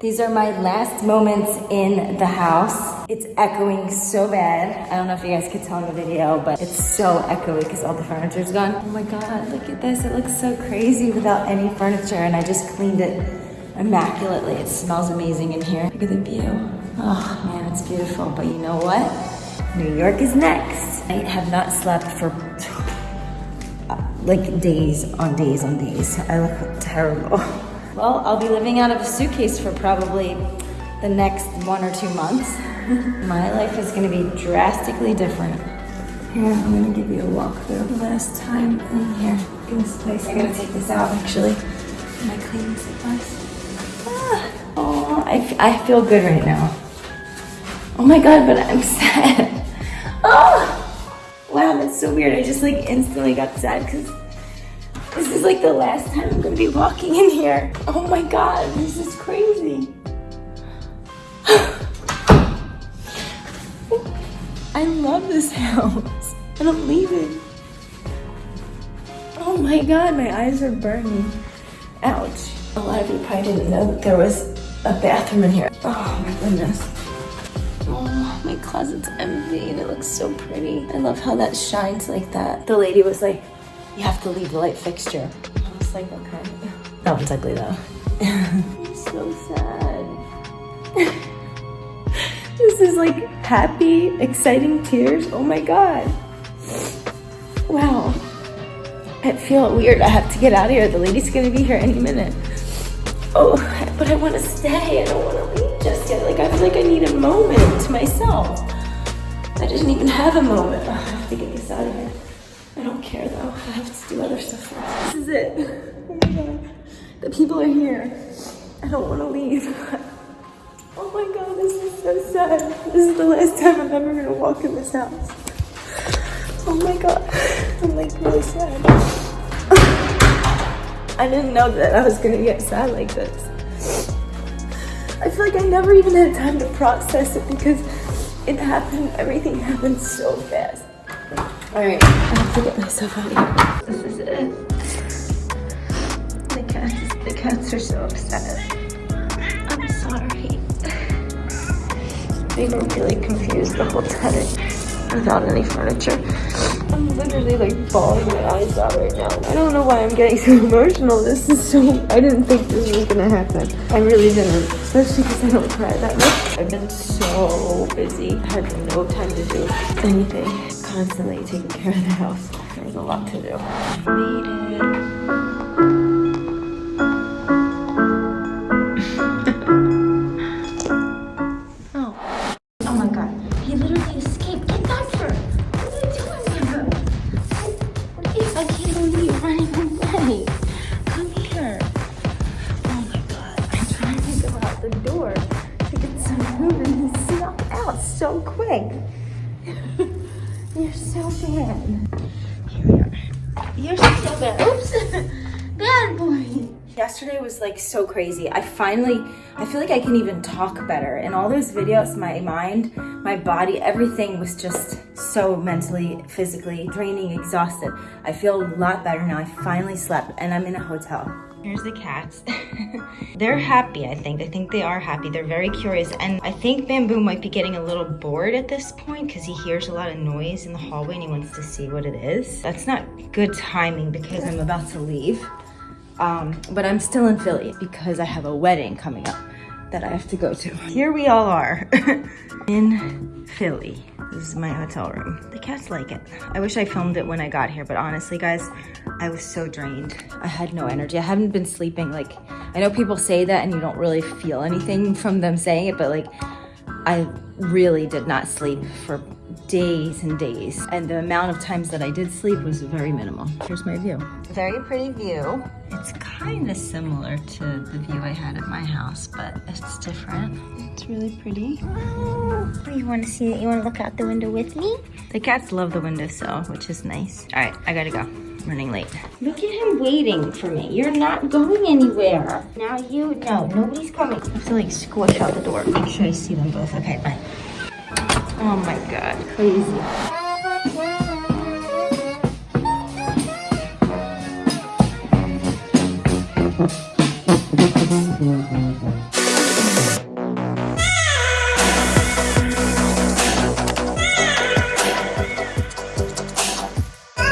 These are my last moments in the house. It's echoing so bad. I don't know if you guys could tell in the video, but it's so echoey because all the furniture's gone. Oh my God, look at this. It looks so crazy without any furniture and I just cleaned it immaculately. It smells amazing in here. Look at the view. Oh man, it's beautiful. But you know what? New York is next. I have not slept for like days on days on days. I look terrible. Well, I'll be living out of a suitcase for probably the next one or two months. My life is gonna be drastically different. Here, I'm gonna give you a walkthrough. The last time in here, in this place, I'm gonna take this out actually. My cleaning supplies. Ah, oh, I, I feel good right now. Oh my God, but I'm sad. Oh, wow, that's so weird. I just like instantly got sad because this is like the last time I'm gonna be walking in here. Oh my God, this is crazy. I love this house. And I'm leaving. Oh my God, my eyes are burning. Ouch. A lot of you probably didn't know that there was a bathroom in here. Oh my goodness. Oh, my closet's empty and it looks so pretty. I love how that shines like that. The lady was like, you have to leave the light fixture. I was like, okay. That one's ugly though. I'm so sad. this is like happy, exciting tears. Oh my God. Wow. I feel weird. I have to get out of here. The lady's gonna be here any minute. Oh, but I wanna stay. I don't wanna leave just yet. Like, I feel like I need a moment to myself. I didn't even have a moment. Oh, I have to get this out of here. I don't care though. I have to do other stuff first. This is it. Oh my god. The people are here. I don't want to leave. Oh my god, this is so sad. This is the last time I'm ever gonna walk in this house. Oh my god. I'm like really sad. I didn't know that I was gonna get sad like this. I feel like I never even had time to process it because it happened, everything happened so fast. All right, I have to get myself out of here. This is it. The cats, the cats are so upset. I'm sorry. They were really confused the whole time without any furniture. I'm literally like bawling my eyes out right now. I don't know why I'm getting so emotional. This is so, I didn't think this was gonna happen. I really didn't, especially because I don't cry that much. I've been so busy. I had no time to do anything. Constantly taking care of the house. There's a lot to do. Quick. you're so bad. Here we are. You're so bad. Oops. bad boy. Yesterday was like so crazy. I finally, I feel like I can even talk better. In all those videos, my mind, my body, everything was just so mentally, physically draining, exhausted. I feel a lot better now. I finally slept and I'm in a hotel. Here's the cats. They're happy, I think. I think they are happy. They're very curious. And I think Bamboo might be getting a little bored at this point because he hears a lot of noise in the hallway and he wants to see what it is. That's not good timing because I'm about to leave. Um, but I'm still in Philly because I have a wedding coming up that I have to go to. Here we all are in Philly. This is my hotel room. The cats like it. I wish I filmed it when I got here, but honestly, guys, I was so drained. I had no energy. I haven't been sleeping. Like, I know people say that and you don't really feel anything from them saying it, but like, I really did not sleep for days and days. And the amount of times that I did sleep was very minimal. Here's my view. Very pretty view. It's kind of similar to the view I had at my house, but it's different. It's really pretty. Oh, you want to see it? You want to look out the window with me? The cats love the windowsill, which is nice. All right, I gotta go. I'm running late. Look at him waiting for me. You're not going anywhere. Now you, no, nobody's coming. I have to like squish out the door. Make sure I see them both. Okay, bye. Oh my God, crazy.